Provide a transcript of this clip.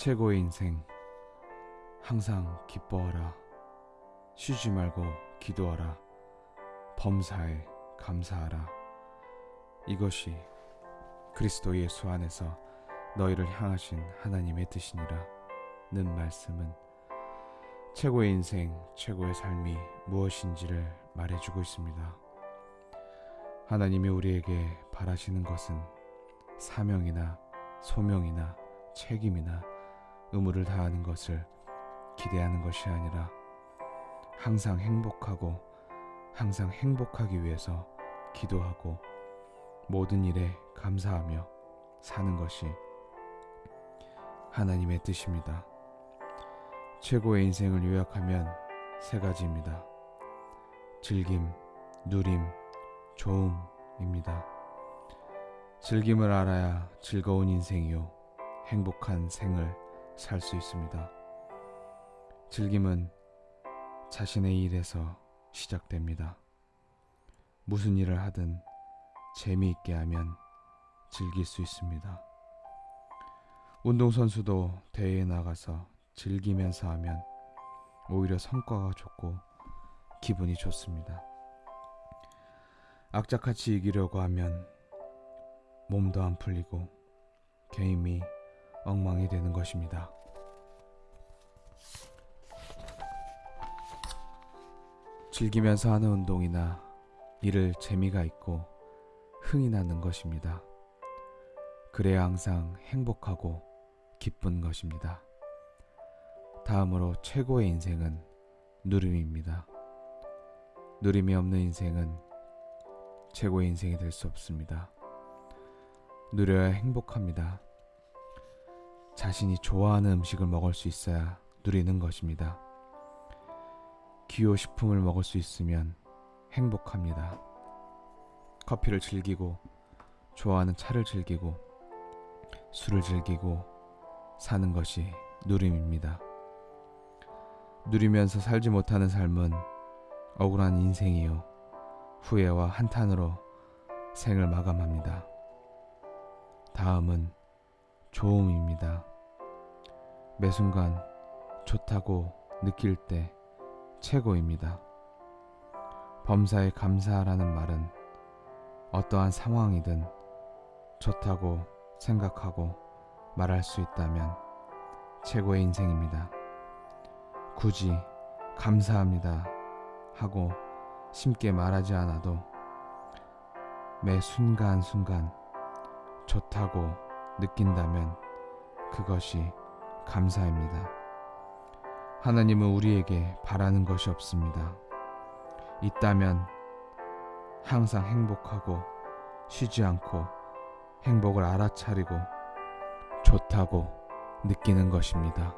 최고의 인생. 항상 기뻐하라. 쉬지 말고 기도하라. 범사에 감사하라. 이것이 그리스도 예수 안에서 너희를 향하신 하나님의 뜻이니라. 는 말씀은 최고의 인생 최고의 삶이 무엇인지를 말해주고 있습니다. 하나님이 우리에게 바라시는 것은 사명이나 소명이나 책임이나 의무를 다하는 것을 기대하는 것이 아니라 항상 행복하고 항상 행복하기 위해서 기도하고 모든 일에 감사하며 사는 것이 하나님의 뜻입니다. 최고의 인생을 요약하면 세 가지입니다. 즐김, 누림, 좋음입니다. 즐김을 알아야 즐거운 인생이요. 행복한 생을 살 수 있습니다. 즐김은 자신의 일에서 시작됩니다. 무슨 일을 하든 재미있게 하면 즐길 수 있습니다. 운동선수도 대회에 나가서 즐기면서 하면 오히려 성과가 좋고 기분이 좋습니다. 악착같이 이기려고 하면 몸도 안 풀리고 게임이 엉망이 되는 것입니다. 즐기면서 하는 운동이나 일을 재미가 있고 흥이 나는 것입니다. 그래야 항상 행복하고 기쁜 것입니다. 다음으로 최고의 인생은 누림입니다. 누림이 없는 인생은 최고의 인생이 될 수 없습니다. 누려야 행복합니다. 자신이 좋아하는 음식을 먹을 수 있어야 누리는 것입니다. 기호식품을 먹을 수 있으면 행복합니다. 커피를 즐기고 좋아하는 차를 즐기고 술을 즐기고 사는 것이 누림입니다. 누리면서 살지 못하는 삶은 억울한 인생이요. 후회와 한탄으로 생을 마감합니다. 다음은 좋음입니다. 매 순간 좋다고 느낄 때 최고입니다. 범사에 감사하라는 말은 어떠한 상황이든 좋다고 생각하고 말할 수 있다면 최고의 인생입니다. 굳이 감사합니다 하고 심게 말하지 않아도 매 순간순간 좋다고 느낀다면 그것이 감사입니다. 하나님은 우리에게 바라는 것이 없습니다. 있다면 항상 행복하고 쉬지 않고 행복을 알아차리고 좋다고 느끼는 것입니다.